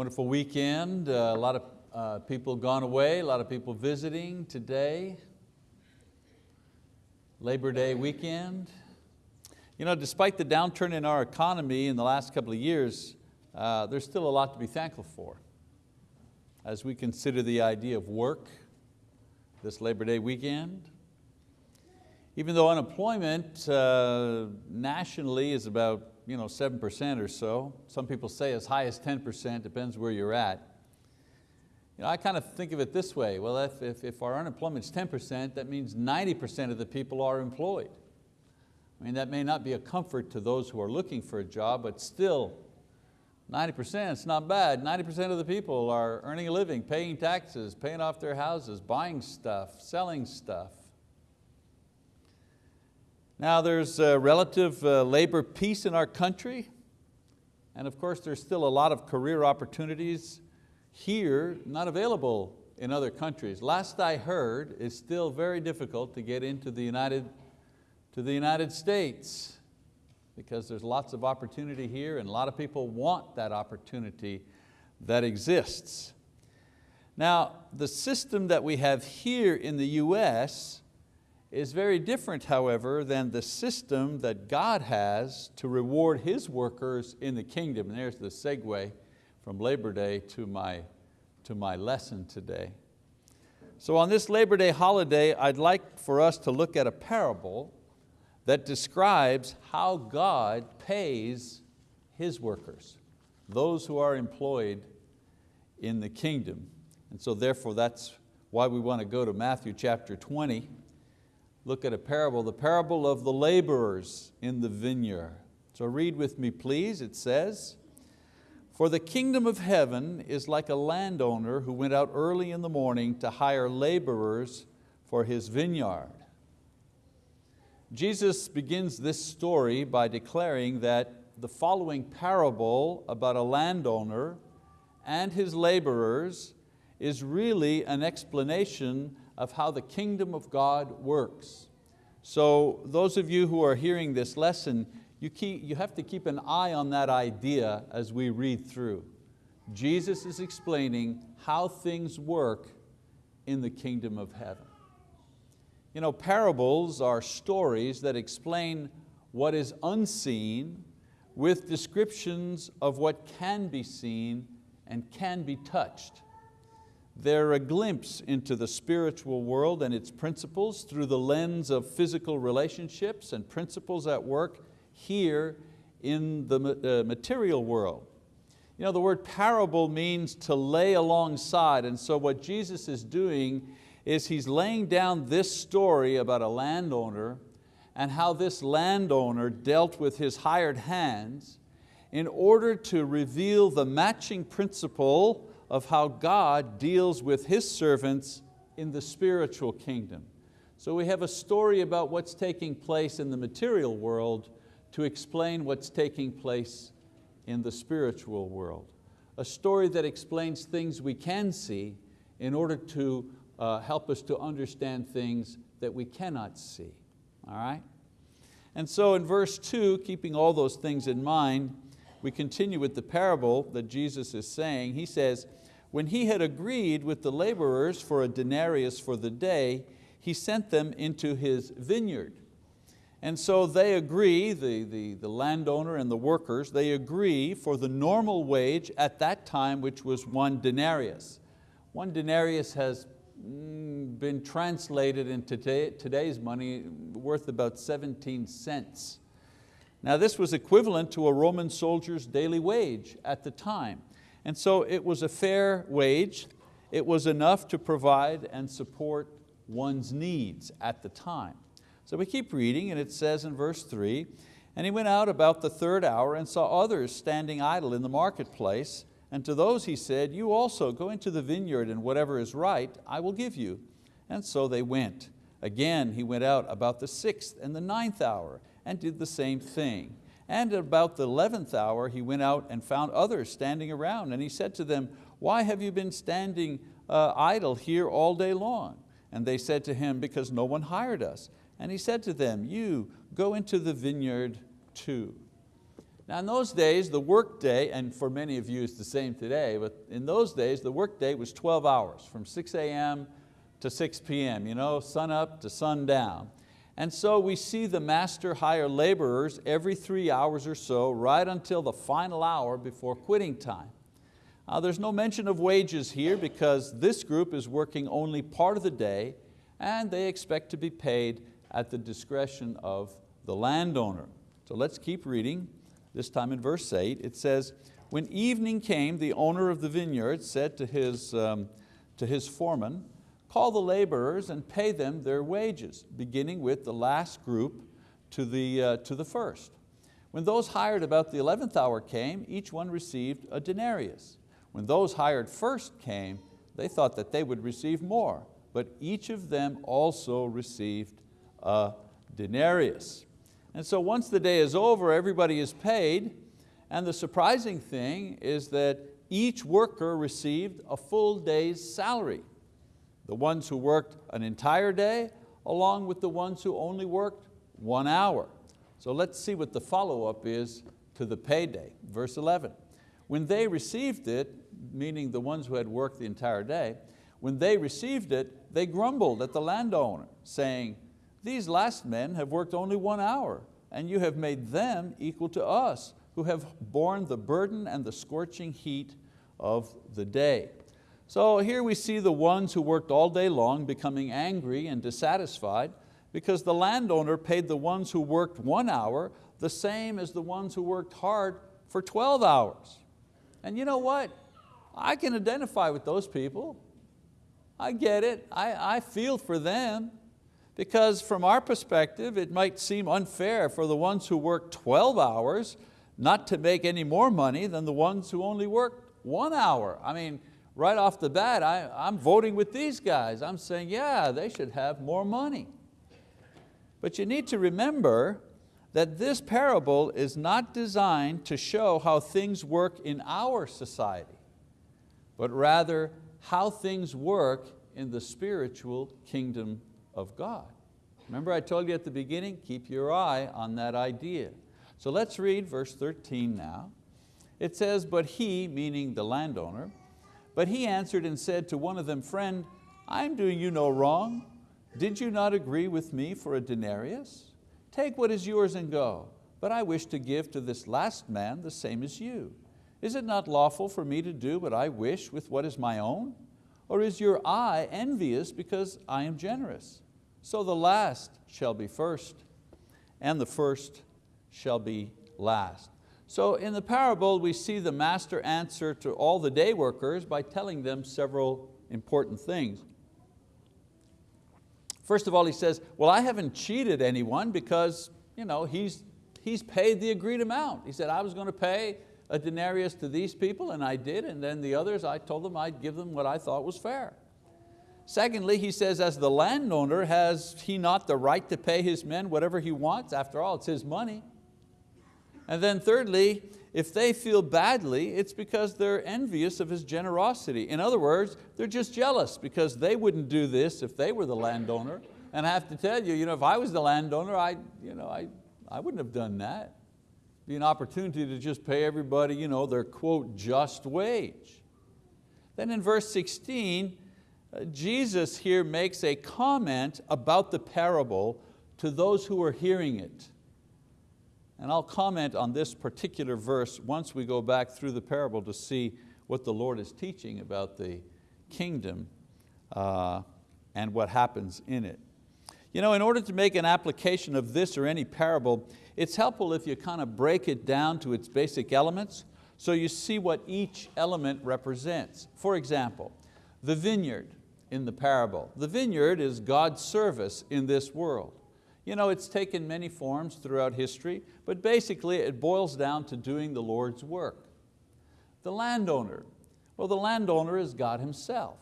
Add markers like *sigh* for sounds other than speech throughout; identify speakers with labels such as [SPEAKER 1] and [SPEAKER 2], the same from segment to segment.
[SPEAKER 1] Wonderful weekend. Uh, a lot of uh, people gone away, a lot of people visiting today. Labor Day weekend. You know, despite the downturn in our economy in the last couple of years, uh, there's still a lot to be thankful for. As we consider the idea of work this Labor Day weekend, even though unemployment uh, nationally is about you know, 7% or so, some people say as high as 10%, depends where you're at. You know, I kind of think of it this way, well if, if, if our unemployment is 10%, that means 90% of the people are employed. I mean, that may not be a comfort to those who are looking for a job, but still, 90%, it's not bad. 90% of the people are earning a living, paying taxes, paying off their houses, buying stuff, selling stuff. Now there's relative uh, labor peace in our country, and of course there's still a lot of career opportunities here not available in other countries. Last I heard, it's still very difficult to get into the United, to the United States because there's lots of opportunity here and a lot of people want that opportunity that exists. Now, the system that we have here in the US is very different, however, than the system that God has to reward His workers in the kingdom. And there's the segue from Labor Day to my, to my lesson today. So on this Labor Day holiday, I'd like for us to look at a parable that describes how God pays His workers, those who are employed in the kingdom. And so therefore that's why we want to go to Matthew chapter 20 look at a parable, the parable of the laborers in the vineyard. So read with me please, it says, For the kingdom of heaven is like a landowner who went out early in the morning to hire laborers for his vineyard. Jesus begins this story by declaring that the following parable about a landowner and his laborers is really an explanation of how the kingdom of God works. So those of you who are hearing this lesson, you, keep, you have to keep an eye on that idea as we read through. Jesus is explaining how things work in the kingdom of heaven. You know, parables are stories that explain what is unseen with descriptions of what can be seen and can be touched. They're a glimpse into the spiritual world and its principles through the lens of physical relationships and principles at work here in the uh, material world. You know, the word parable means to lay alongside, and so what Jesus is doing is He's laying down this story about a landowner and how this landowner dealt with his hired hands in order to reveal the matching principle of how God deals with His servants in the spiritual kingdom. So we have a story about what's taking place in the material world to explain what's taking place in the spiritual world. A story that explains things we can see in order to uh, help us to understand things that we cannot see, all right? And so in verse two, keeping all those things in mind, we continue with the parable that Jesus is saying. He says, when he had agreed with the laborers for a denarius for the day, he sent them into his vineyard. And so they agree, the, the, the landowner and the workers, they agree for the normal wage at that time, which was one denarius. One denarius has mm, been translated into today's money worth about 17 cents. Now this was equivalent to a Roman soldier's daily wage at the time. And so it was a fair wage. It was enough to provide and support one's needs at the time. So we keep reading and it says in verse three, and he went out about the third hour and saw others standing idle in the marketplace. And to those he said, you also go into the vineyard and whatever is right, I will give you. And so they went. Again, he went out about the sixth and the ninth hour and did the same thing. And at about the 11th hour, he went out and found others standing around and he said to them, why have you been standing uh, idle here all day long? And they said to him, because no one hired us. And he said to them, you go into the vineyard too. Now in those days, the workday, and for many of you it's the same today, but in those days, the workday was 12 hours, from 6 a.m. to 6 p.m., you know, sun up to sundown. And so we see the master hire laborers every three hours or so, right until the final hour before quitting time. Uh, there's no mention of wages here because this group is working only part of the day and they expect to be paid at the discretion of the landowner. So let's keep reading, this time in verse eight. It says, when evening came, the owner of the vineyard said to his, um, to his foreman, call the laborers and pay them their wages, beginning with the last group to the, uh, to the first. When those hired about the 11th hour came, each one received a denarius. When those hired first came, they thought that they would receive more, but each of them also received a denarius. And so once the day is over, everybody is paid, and the surprising thing is that each worker received a full day's salary. The ones who worked an entire day, along with the ones who only worked one hour. So let's see what the follow-up is to the payday. Verse 11, when they received it, meaning the ones who had worked the entire day, when they received it, they grumbled at the landowner, saying, these last men have worked only one hour, and you have made them equal to us, who have borne the burden and the scorching heat of the day. So here we see the ones who worked all day long becoming angry and dissatisfied because the landowner paid the ones who worked one hour the same as the ones who worked hard for 12 hours. And you know what? I can identify with those people. I get it, I, I feel for them. Because from our perspective, it might seem unfair for the ones who work 12 hours not to make any more money than the ones who only work one hour. I mean, right off the bat, I, I'm voting with these guys. I'm saying, yeah, they should have more money. But you need to remember that this parable is not designed to show how things work in our society but rather how things work in the spiritual kingdom of God. Remember I told you at the beginning, keep your eye on that idea. So let's read verse 13 now. It says, but he, meaning the landowner, but he answered and said to one of them, friend, I'm doing you no wrong. Did you not agree with me for a denarius? Take what is yours and go. But I wish to give to this last man the same as you. Is it not lawful for me to do what I wish with what is my own? Or is your eye envious because I am generous? So the last shall be first, and the first shall be last. So in the parable, we see the master answer to all the day workers by telling them several important things. First of all, he says, well, I haven't cheated anyone because you know, he's, he's paid the agreed amount. He said, I was going to pay a denarius to these people, and I did, and then the others, I told them I'd give them what I thought was fair. Secondly, he says, as the landowner, has he not the right to pay his men whatever he wants? After all, it's his money. And then thirdly, if they feel badly, it's because they're envious of his generosity. In other words, they're just jealous because they wouldn't do this if they were the landowner. And I have to tell you, you know, if I was the landowner, I, you know, I, I wouldn't have done that be an opportunity to just pay everybody you know, their quote, just wage. Then in verse 16, uh, Jesus here makes a comment about the parable to those who are hearing it. And I'll comment on this particular verse once we go back through the parable to see what the Lord is teaching about the kingdom uh, and what happens in it. You know, in order to make an application of this or any parable, it's helpful if you kind of break it down to its basic elements so you see what each element represents. For example, the vineyard in the parable. The vineyard is God's service in this world. You know, it's taken many forms throughout history, but basically it boils down to doing the Lord's work. The landowner, well the landowner is God Himself.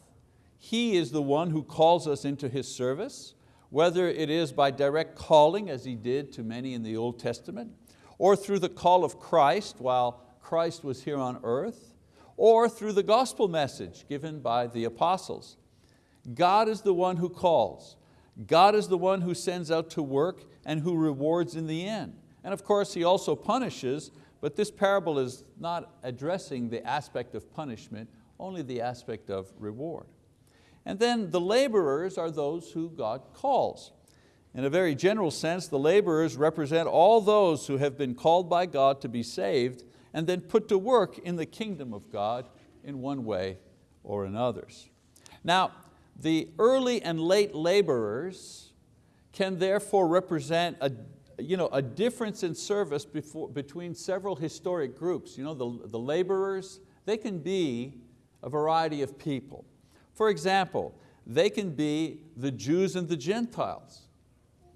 [SPEAKER 1] He is the one who calls us into His service, whether it is by direct calling as He did to many in the Old Testament, or through the call of Christ while Christ was here on earth, or through the gospel message given by the apostles. God is the one who calls. God is the one who sends out to work and who rewards in the end. And of course He also punishes, But this parable is not addressing the aspect of punishment, only the aspect of reward. And then the laborers are those who God calls. In a very general sense, the laborers represent all those who have been called by God to be saved and then put to work in the kingdom of God in one way or in others. Now, the early and late laborers can therefore represent a, you know, a difference in service before, between several historic groups. You know, the, the laborers, they can be a variety of people. For example, they can be the Jews and the Gentiles.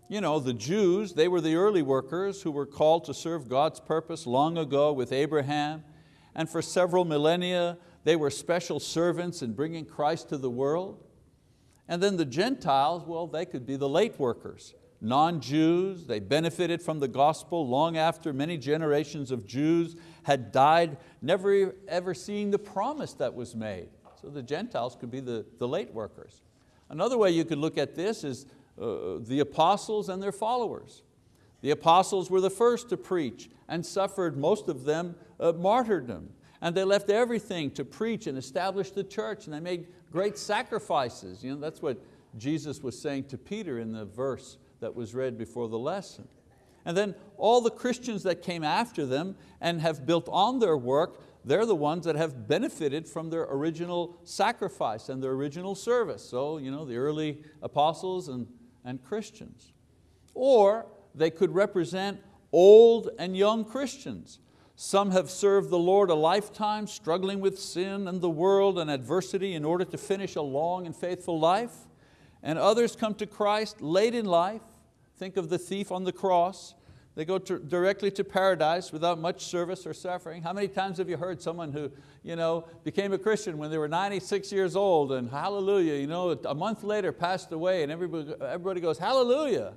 [SPEAKER 1] You know, the Jews, they were the early workers who were called to serve God's purpose long ago with Abraham, and for several millennia, they were special servants in bringing Christ to the world. And then the Gentiles, well, they could be the late workers, non-Jews, they benefited from the gospel long after many generations of Jews had died, never ever seeing the promise that was made. So the Gentiles could be the, the late workers. Another way you could look at this is uh, the apostles and their followers. The apostles were the first to preach and suffered, most of them, uh, martyrdom. And they left everything to preach and establish the church and they made great sacrifices. You know, that's what Jesus was saying to Peter in the verse that was read before the lesson. And then all the Christians that came after them and have built on their work, they're the ones that have benefited from their original sacrifice and their original service. So you know, the early apostles and, and Christians. Or they could represent old and young Christians. Some have served the Lord a lifetime, struggling with sin and the world and adversity in order to finish a long and faithful life. And others come to Christ late in life. Think of the thief on the cross. They go to, directly to paradise without much service or suffering. How many times have you heard someone who you know, became a Christian when they were 96 years old and hallelujah, you know, a month later passed away and everybody, everybody goes, hallelujah.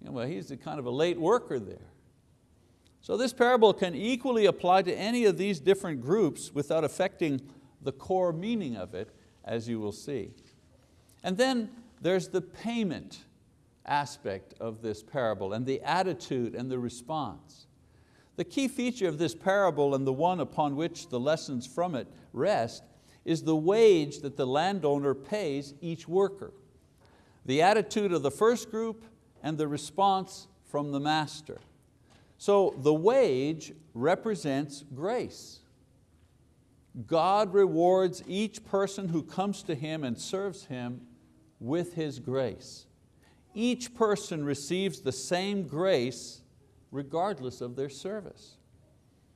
[SPEAKER 1] You know, well, he's kind of a late worker there. So this parable can equally apply to any of these different groups without affecting the core meaning of it, as you will see. And then there's the payment aspect of this parable and the attitude and the response. The key feature of this parable and the one upon which the lessons from it rest is the wage that the landowner pays each worker. The attitude of the first group and the response from the master. So the wage represents grace. God rewards each person who comes to Him and serves Him with His grace. Each person receives the same grace regardless of their service.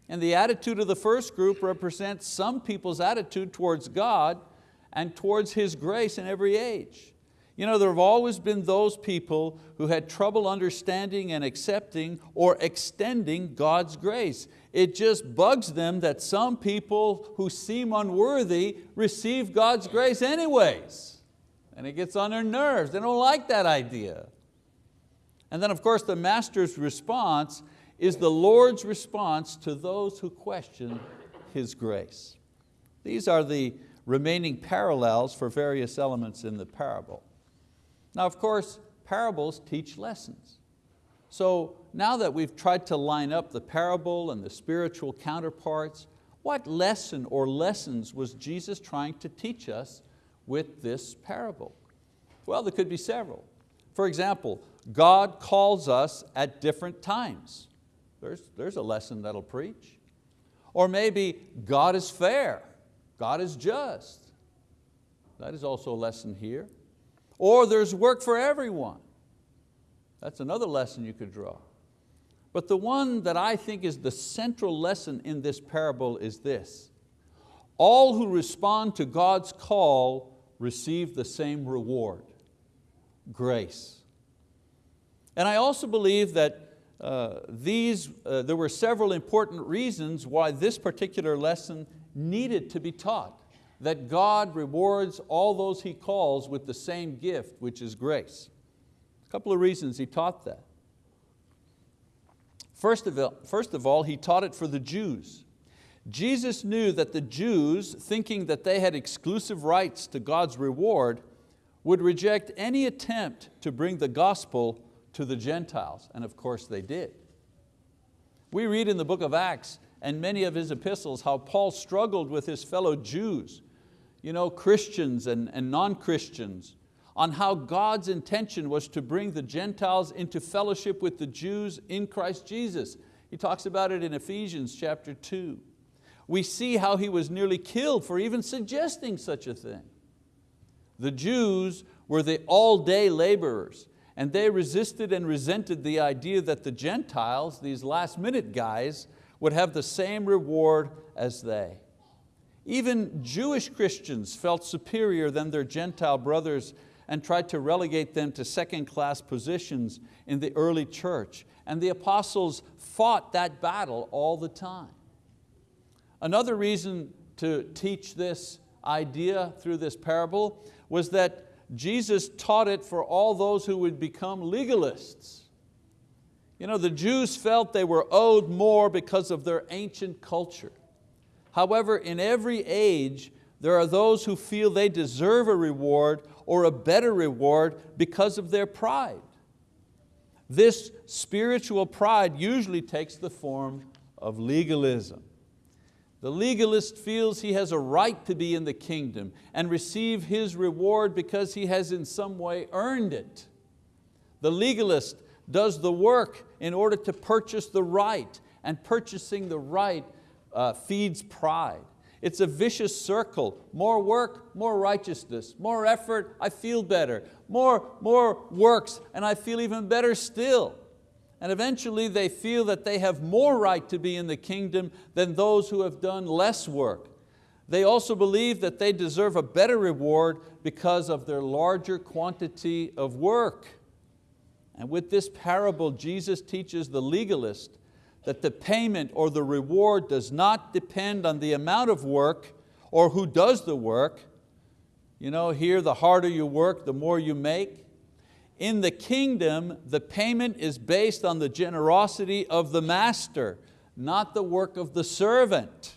[SPEAKER 1] And the attitude of the first group represents some people's attitude towards God and towards His grace in every age. You know, there have always been those people who had trouble understanding and accepting or extending God's grace. It just bugs them that some people who seem unworthy receive God's grace anyways. And it gets on their nerves, they don't like that idea. And then of course the master's response is the Lord's response to those who question His grace. These are the remaining parallels for various elements in the parable. Now of course, parables teach lessons. So now that we've tried to line up the parable and the spiritual counterparts, what lesson or lessons was Jesus trying to teach us with this parable? Well, there could be several. For example, God calls us at different times. There's, there's a lesson that'll preach. Or maybe God is fair, God is just. That is also a lesson here. Or there's work for everyone. That's another lesson you could draw. But the one that I think is the central lesson in this parable is this. All who respond to God's call receive the same reward, grace. And I also believe that uh, these, uh, there were several important reasons why this particular lesson needed to be taught that God rewards all those He calls with the same gift, which is grace. A couple of reasons He taught that. First of, all, first of all, He taught it for the Jews. Jesus knew that the Jews, thinking that they had exclusive rights to God's reward, would reject any attempt to bring the gospel to the Gentiles, and of course they did. We read in the book of Acts and many of his epistles how Paul struggled with his fellow Jews, you know, Christians and, and non-Christians, on how God's intention was to bring the Gentiles into fellowship with the Jews in Christ Jesus. He talks about it in Ephesians chapter 2. We see how he was nearly killed for even suggesting such a thing. The Jews were the all-day laborers and they resisted and resented the idea that the Gentiles, these last minute guys, would have the same reward as they. Even Jewish Christians felt superior than their Gentile brothers and tried to relegate them to second class positions in the early church. And the apostles fought that battle all the time. Another reason to teach this idea through this parable was that Jesus taught it for all those who would become legalists. You know, the Jews felt they were owed more because of their ancient culture. However, in every age, there are those who feel they deserve a reward or a better reward because of their pride. This spiritual pride usually takes the form of legalism. The legalist feels he has a right to be in the kingdom and receive his reward because he has in some way earned it. The legalist does the work in order to purchase the right and purchasing the right uh, feeds pride. It's a vicious circle. More work, more righteousness. More effort, I feel better. More, more works, and I feel even better still. And eventually they feel that they have more right to be in the kingdom than those who have done less work. They also believe that they deserve a better reward because of their larger quantity of work. And with this parable, Jesus teaches the legalist that the payment or the reward does not depend on the amount of work or who does the work. You know, here the harder you work, the more you make. In the kingdom, the payment is based on the generosity of the master, not the work of the servant.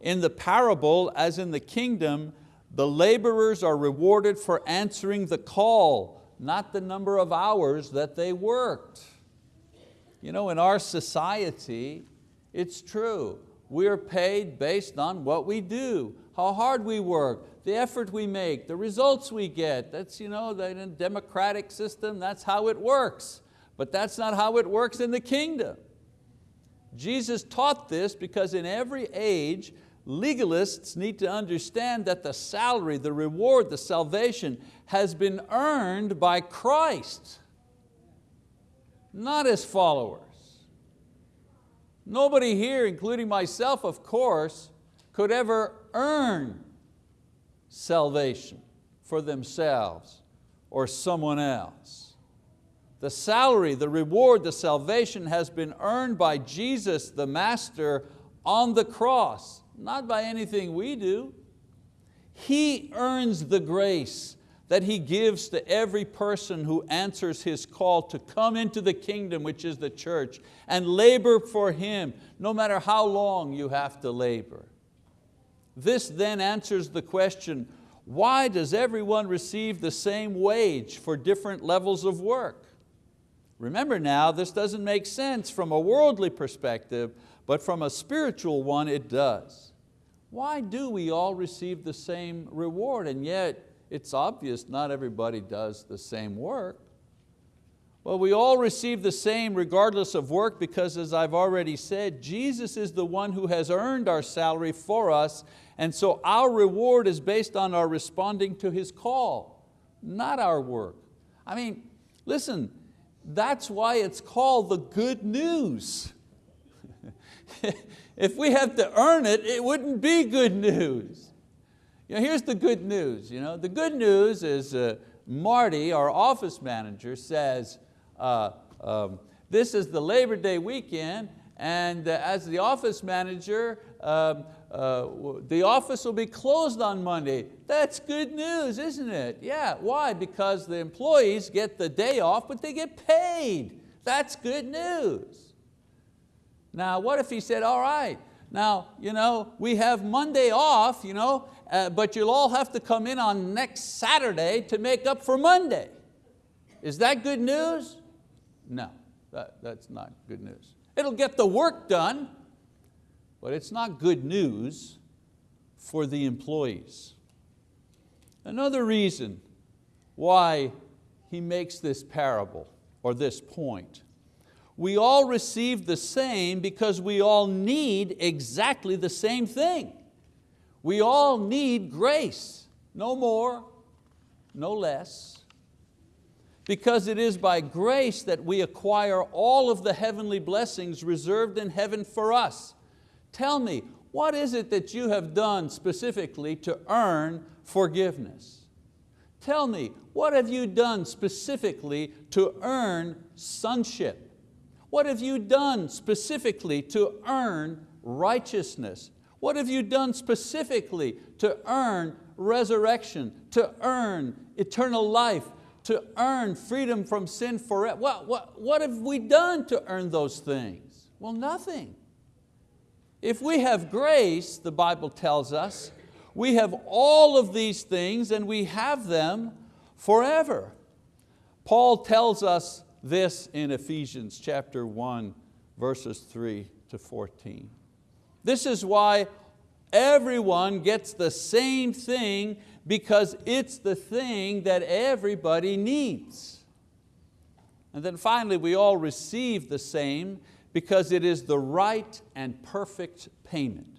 [SPEAKER 1] In the parable, as in the kingdom, the laborers are rewarded for answering the call, not the number of hours that they worked. You know, in our society, it's true. We're paid based on what we do, how hard we work, the effort we make, the results we get. That's you know, the democratic system, that's how it works. But that's not how it works in the kingdom. Jesus taught this because in every age, legalists need to understand that the salary, the reward, the salvation has been earned by Christ, not as followers. Nobody here, including myself of course, could ever earn salvation for themselves or someone else. The salary, the reward, the salvation has been earned by Jesus, the Master, on the cross, not by anything we do. He earns the grace that He gives to every person who answers His call to come into the kingdom, which is the church, and labor for Him, no matter how long you have to labor. This then answers the question, why does everyone receive the same wage for different levels of work? Remember now, this doesn't make sense from a worldly perspective, but from a spiritual one it does. Why do we all receive the same reward and yet it's obvious not everybody does the same work? Well, we all receive the same regardless of work because as I've already said, Jesus is the one who has earned our salary for us and so our reward is based on our responding to His call, not our work. I mean, listen, that's why it's called the good news. *laughs* if we have to earn it, it wouldn't be good news. You know, here's the good news. You know, the good news is uh, Marty, our office manager, says, uh, um, this is the Labor Day weekend and uh, as the office manager, um, uh, the office will be closed on Monday. That's good news, isn't it? Yeah, why? Because the employees get the day off, but they get paid. That's good news. Now, what if he said, all right, now, you know, we have Monday off, you know, uh, but you'll all have to come in on next Saturday to make up for Monday. Is that good news? No, that, that's not good news. It'll get the work done, but it's not good news for the employees. Another reason why he makes this parable or this point. We all receive the same because we all need exactly the same thing. We all need grace, no more, no less. Because it is by grace that we acquire all of the heavenly blessings reserved in heaven for us. Tell me, what is it that you have done specifically to earn forgiveness? Tell me, what have you done specifically to earn sonship? What have you done specifically to earn righteousness? What have you done specifically to earn resurrection, to earn eternal life, to earn freedom from sin forever? What, what, what have we done to earn those things? Well, nothing. If we have grace, the Bible tells us, we have all of these things and we have them forever. Paul tells us this in Ephesians chapter 1, verses 3 to 14. This is why everyone gets the same thing because it's the thing that everybody needs. And then finally, we all receive the same because it is the right and perfect payment.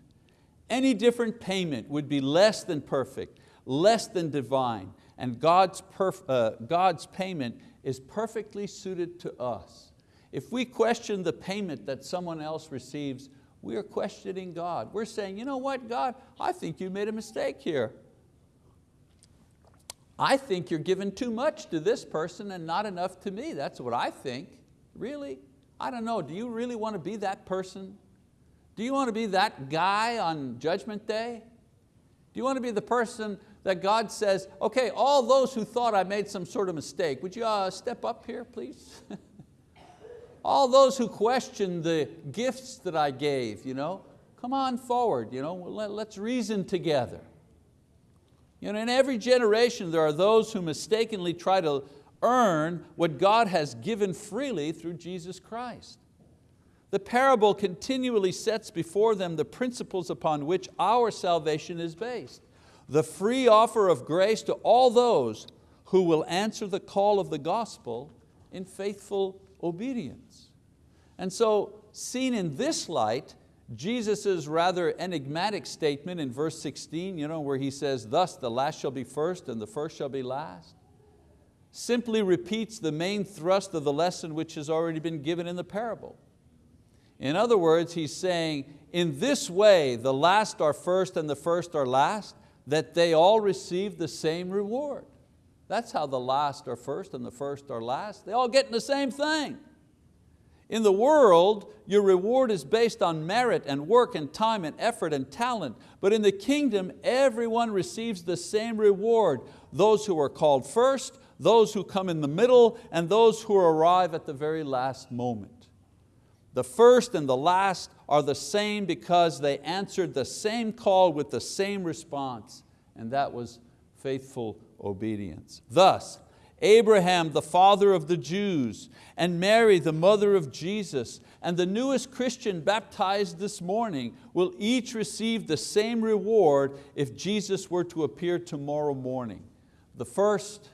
[SPEAKER 1] Any different payment would be less than perfect, less than divine, and God's, uh, God's payment is perfectly suited to us. If we question the payment that someone else receives, we are questioning God. We're saying, you know what, God, I think you made a mistake here. I think you're giving too much to this person and not enough to me. That's what I think. Really? I don't know, do you really want to be that person? Do you want to be that guy on Judgment Day? Do you want to be the person that God says, okay, all those who thought I made some sort of mistake, would you uh, step up here, please? *laughs* all those who question the gifts that I gave, you know, come on forward, you know, let, let's reason together. You know, in every generation there are those who mistakenly try to earn what God has given freely through Jesus Christ. The parable continually sets before them the principles upon which our salvation is based. The free offer of grace to all those who will answer the call of the gospel in faithful obedience. And so seen in this light, Jesus' rather enigmatic statement in verse 16, you know, where he says, thus the last shall be first and the first shall be last, simply repeats the main thrust of the lesson which has already been given in the parable. In other words, he's saying, in this way, the last are first and the first are last, that they all receive the same reward. That's how the last are first and the first are last. They all get in the same thing. In the world, your reward is based on merit and work and time and effort and talent. But in the kingdom, everyone receives the same reward. Those who are called first, those who come in the middle, and those who arrive at the very last moment. The first and the last are the same because they answered the same call with the same response, and that was faithful obedience. Thus, Abraham, the father of the Jews, and Mary, the mother of Jesus, and the newest Christian baptized this morning will each receive the same reward if Jesus were to appear tomorrow morning. The first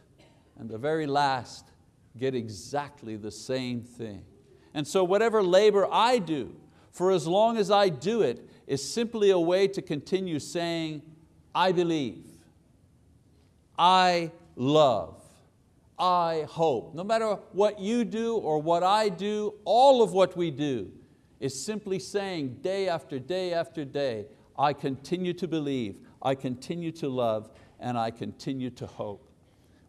[SPEAKER 1] and the very last get exactly the same thing. And so whatever labor I do, for as long as I do it, is simply a way to continue saying, I believe, I love, I hope. No matter what you do or what I do, all of what we do is simply saying day after day after day, I continue to believe, I continue to love, and I continue to hope.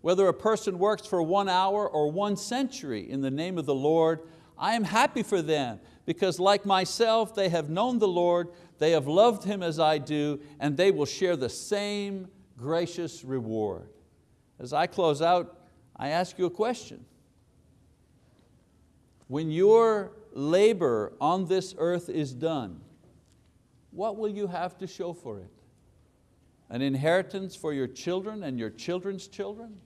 [SPEAKER 1] Whether a person works for one hour or one century in the name of the Lord, I am happy for them because like myself, they have known the Lord, they have loved Him as I do, and they will share the same gracious reward. As I close out, I ask you a question. When your labor on this earth is done, what will you have to show for it? An inheritance for your children and your children's children?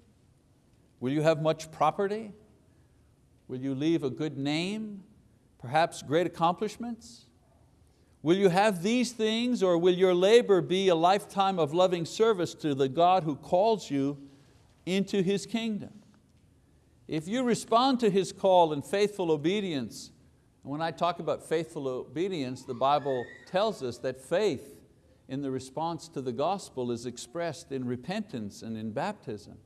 [SPEAKER 1] Will you have much property? Will you leave a good name? perhaps great accomplishments? Will you have these things or will your labor be a lifetime of loving service to the God who calls you into His kingdom? If you respond to His call in faithful obedience, and when I talk about faithful obedience, the Bible tells us that faith in the response to the gospel is expressed in repentance and in baptism.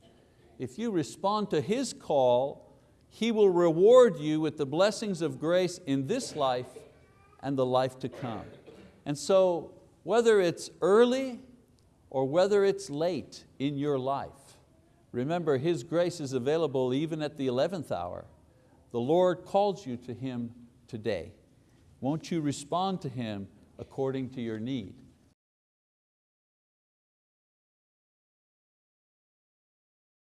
[SPEAKER 1] If you respond to His call, He will reward you with the blessings of grace in this life and the life to come. And so whether it's early or whether it's late in your life, remember His grace is available even at the 11th hour. The Lord calls you to Him today. Won't you respond to Him according to your need?